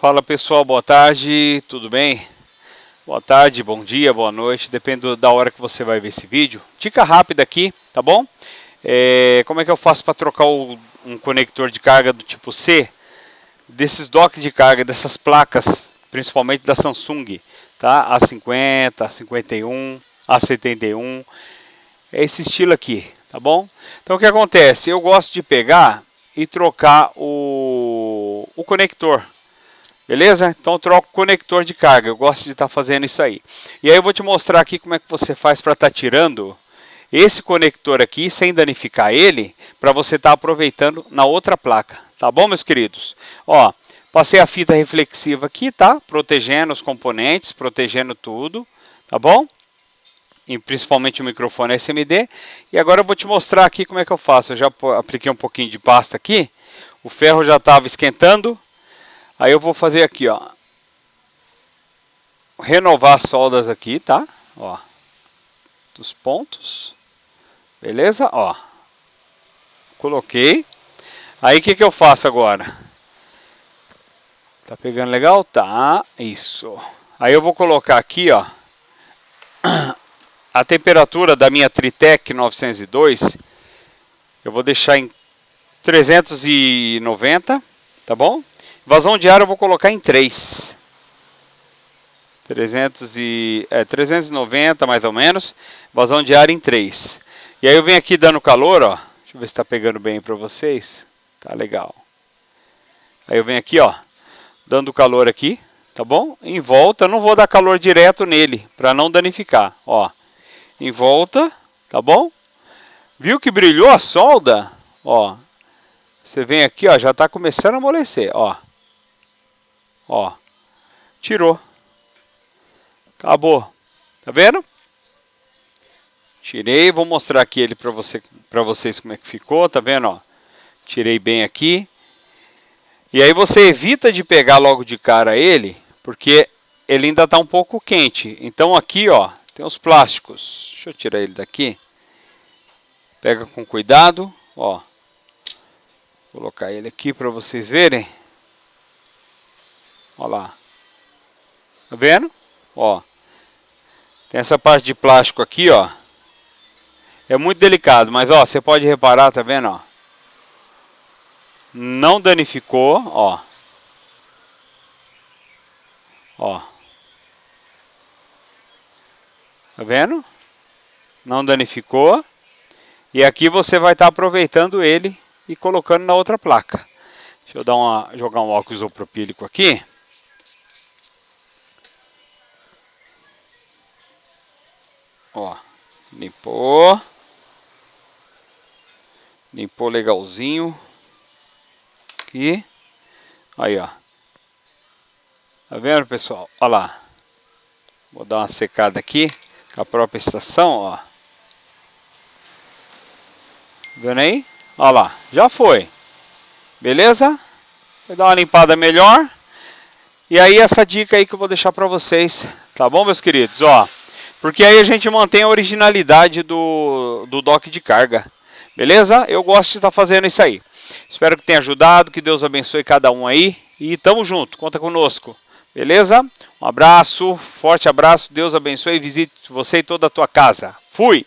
Fala pessoal, boa tarde, tudo bem? Boa tarde, bom dia, boa noite, depende da hora que você vai ver esse vídeo. Dica rápida aqui, tá bom? É, como é que eu faço para trocar o, um conector de carga do tipo C? Desses docks de carga, dessas placas, principalmente da Samsung, tá? A50, A51, A71, é esse estilo aqui, tá bom? Então o que acontece? Eu gosto de pegar e trocar o, o conector, Beleza? Então troco o conector de carga. Eu gosto de estar tá fazendo isso aí. E aí eu vou te mostrar aqui como é que você faz para estar tá tirando esse conector aqui sem danificar ele, para você estar tá aproveitando na outra placa. Tá bom, meus queridos? Ó, passei a fita reflexiva aqui, tá? Protegendo os componentes, protegendo tudo, tá bom? E principalmente o microfone SMD. E agora eu vou te mostrar aqui como é que eu faço. Eu já apliquei um pouquinho de pasta aqui. O ferro já estava esquentando. Aí eu vou fazer aqui, ó. Renovar as soldas aqui, tá? Ó. Dos pontos. Beleza? Ó. Coloquei. Aí o que, que eu faço agora? Tá pegando legal? Tá. Isso. Aí eu vou colocar aqui, ó. A temperatura da minha Tritec 902. Eu vou deixar em 390, tá bom? Vazão de ar eu vou colocar em 3. 300 e, é, 390 mais ou menos. Vazão de ar em 3. E aí eu venho aqui dando calor, ó. Deixa eu ver se está pegando bem para vocês. Tá legal. Aí eu venho aqui, ó. Dando calor aqui, tá bom? Em volta, eu não vou dar calor direto nele, para não danificar, ó. Em volta, tá bom? Viu que brilhou a solda? Ó. Você vem aqui, ó, já está começando a amolecer, ó. Ó. Tirou. Acabou. Tá vendo? Tirei, vou mostrar aqui ele para você, para vocês como é que ficou, tá vendo, ó? Tirei bem aqui. E aí você evita de pegar logo de cara ele, porque ele ainda está um pouco quente. Então aqui, ó, tem os plásticos. Deixa eu tirar ele daqui. Pega com cuidado, ó. Vou colocar ele aqui para vocês verem. Olha lá. Tá vendo? Ó. Tem essa parte de plástico aqui, ó. É muito delicado, mas ó, você pode reparar, tá vendo, ó? Não danificou, ó. Ó. Tá vendo? Não danificou. E aqui você vai estar tá aproveitando ele e colocando na outra placa. Deixa eu dar uma, jogar um óculos isopropílico aqui. Ó, limpou. Limpou legalzinho. Aqui. Aí, ó. Tá vendo, pessoal? Olha lá. Vou dar uma secada aqui com a própria estação, ó. Vendo aí? Olha lá, já foi. Beleza? Vou dar uma limpada melhor. E aí essa dica aí que eu vou deixar para vocês, tá bom, meus queridos? Ó, porque aí a gente mantém a originalidade do, do dock de carga. Beleza? Eu gosto de estar tá fazendo isso aí. Espero que tenha ajudado, que Deus abençoe cada um aí. E tamo junto, conta conosco. Beleza? Um abraço, forte abraço, Deus abençoe e visite você e toda a tua casa. Fui!